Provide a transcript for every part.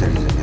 Excelente.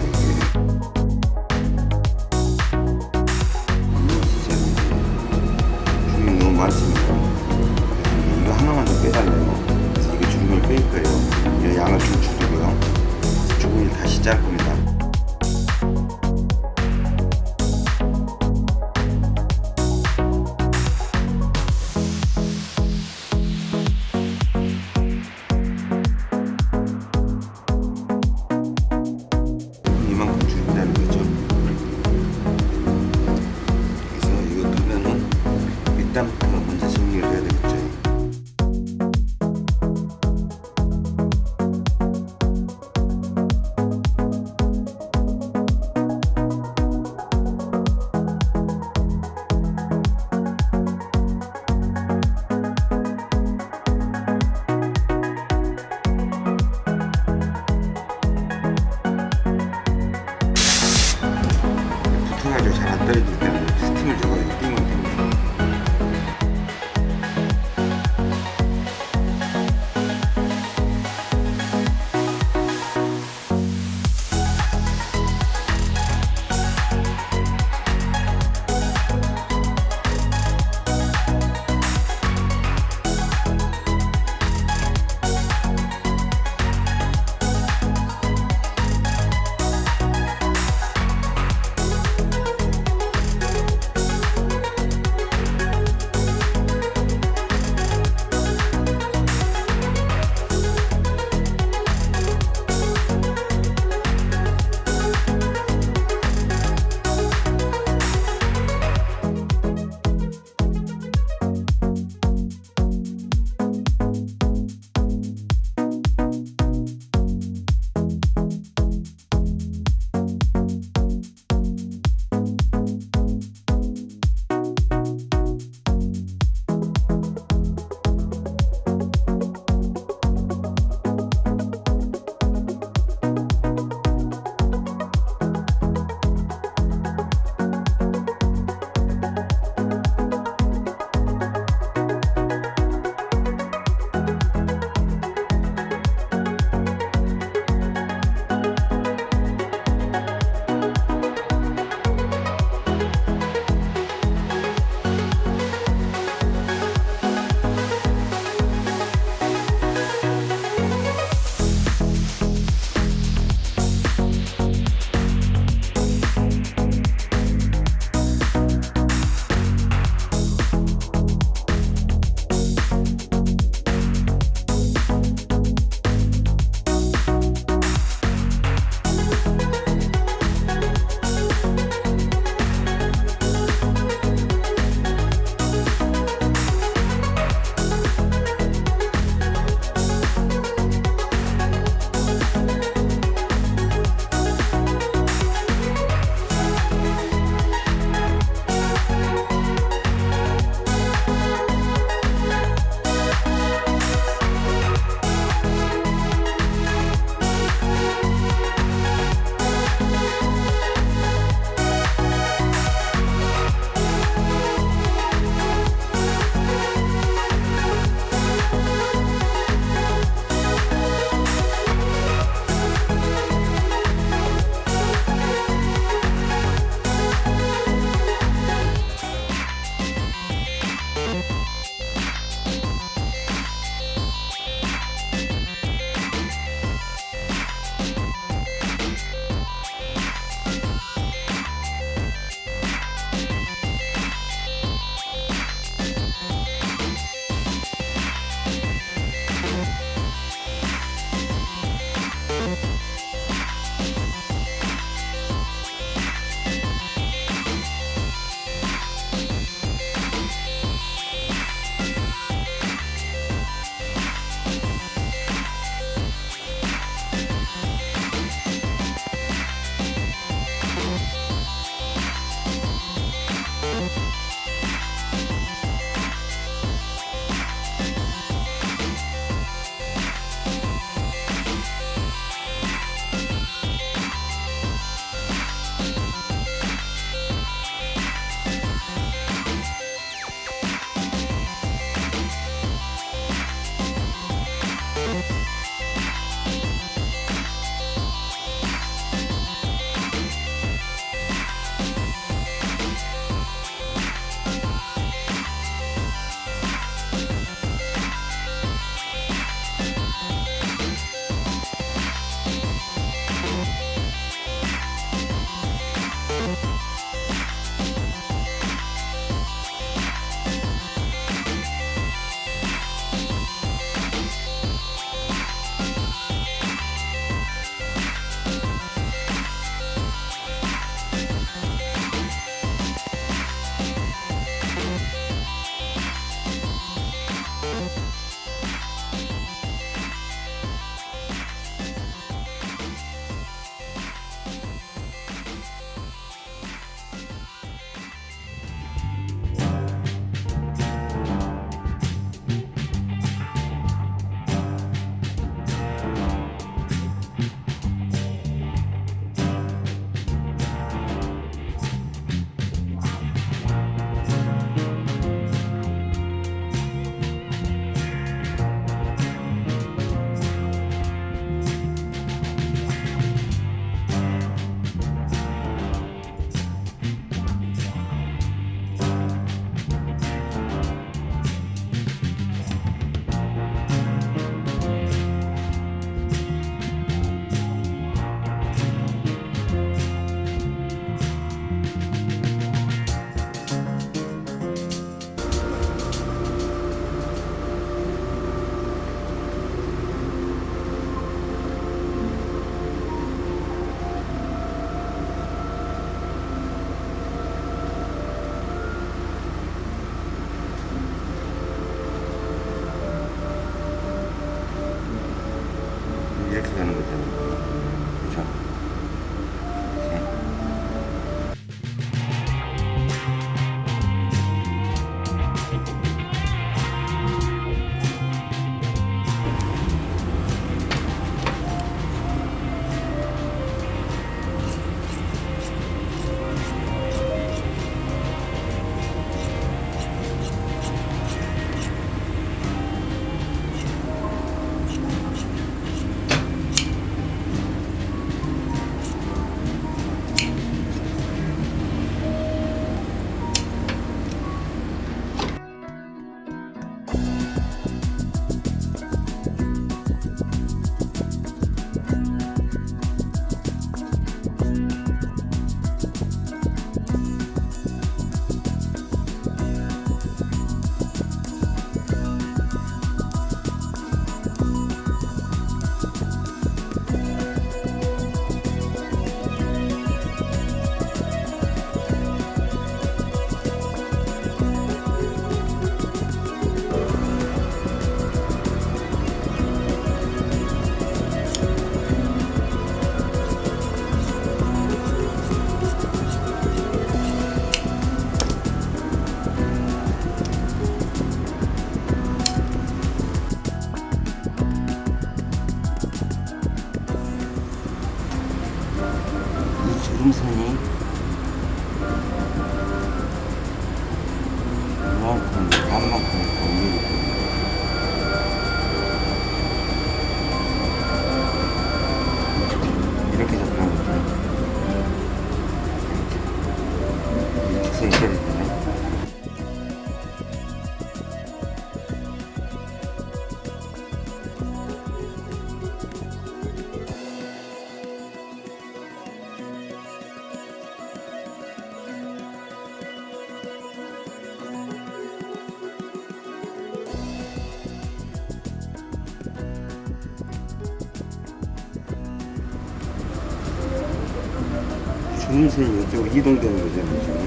슬슬 이쪽으로 이동되는 거죠. 지금.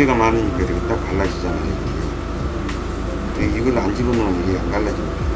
두께가 많으니까 이렇게 딱 갈라지잖아요. 근데 이걸 안 집어넣으면 이게 안 갈라집니다.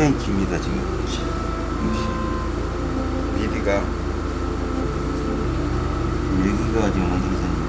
굉장히 깁니다 지금. 길이가 여기가 지금 원등산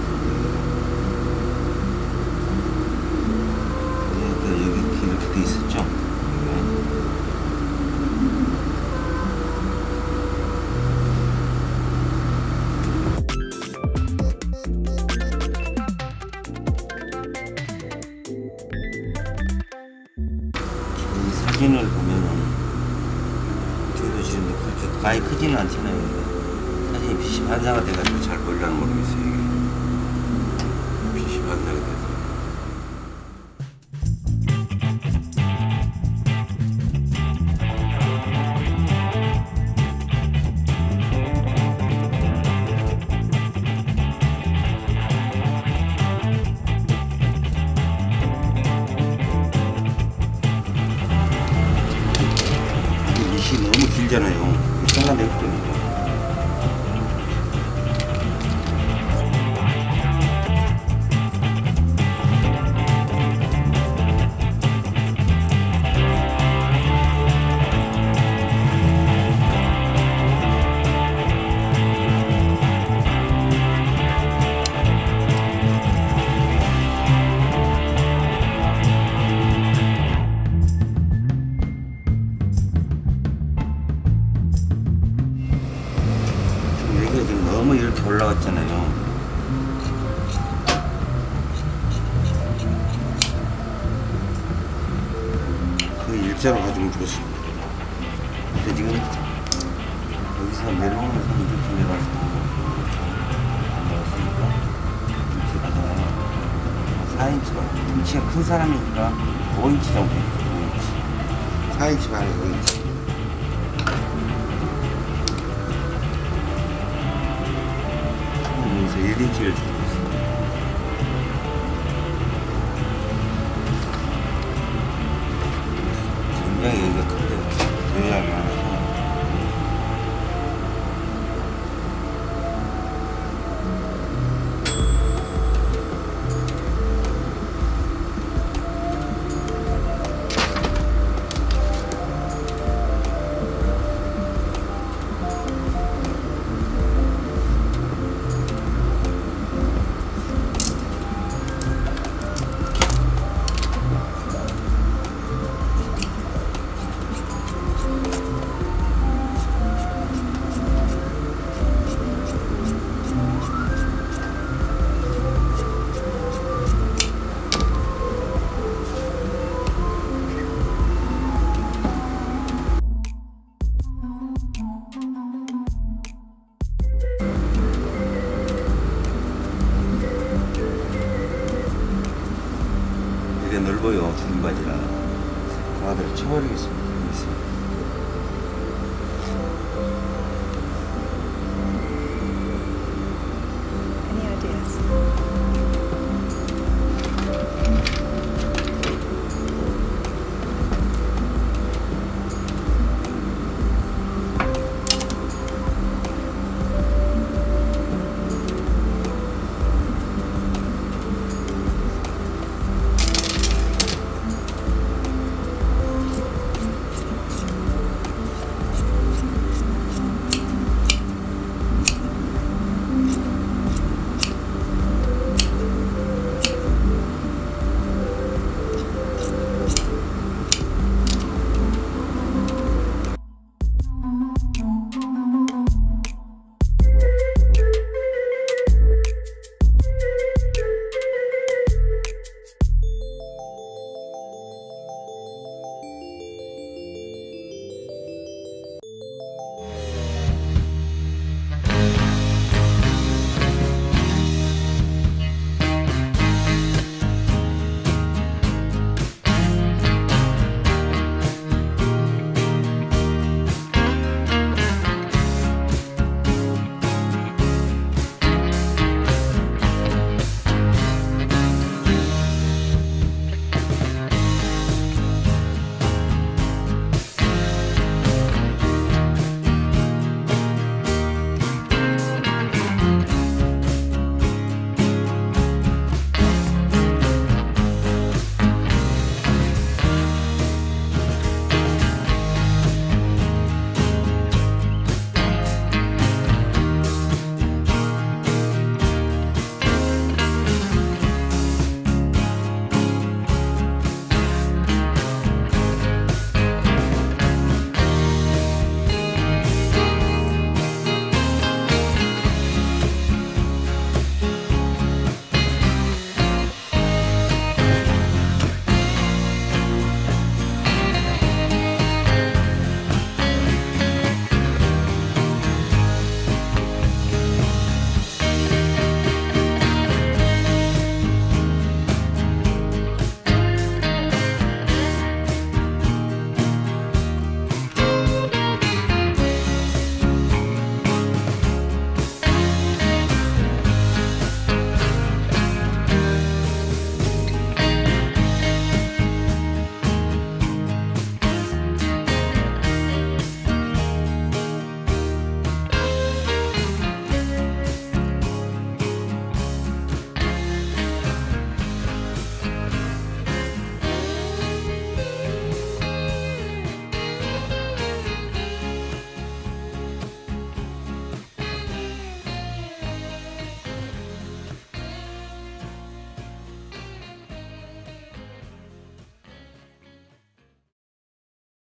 ya no. 그 일자로 가지고 죽었습니다. 근데 지금 여기서 내려오면서 이렇게 내려와서 내려왔으니까 이렇게 가잖아요. 4인치가 등치가 큰 사람이니까 5인치 정도 있죠. 5인치. 4인치 반에 5인치. 여기서 1인치를 주 고있